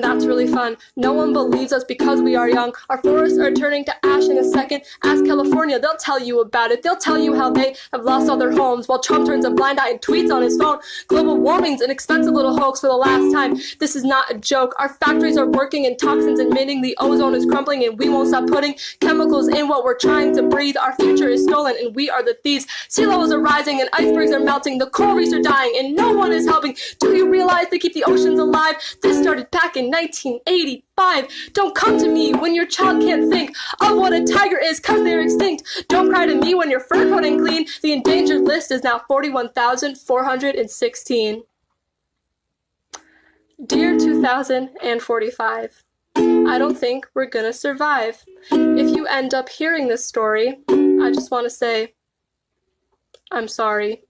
fun. No one believes us because we are young. Our forests are turning to ash in a second. Ask California, they'll tell you about it. They'll tell you how they have lost all their homes while Trump turns a blind eye and tweets on his phone. Global warming's an expensive little hoax for the last time. This is not a joke. Our factories are working and toxins emitting. The ozone is crumbling and we won't stop putting chemicals in what we're trying to breathe. Our future is stolen and we are the thieves. Sea levels are rising and icebergs are melting. The coral reefs are dying and no one is helping. Do realize they keep the oceans alive? This started back in 1985. Don't come to me when your child can't think of what a tiger is cause they're extinct. Don't cry to me when your fur coat ain't clean. The endangered list is now 41,416. Dear 2045, I don't think we're gonna survive. If you end up hearing this story, I just want to say, I'm sorry.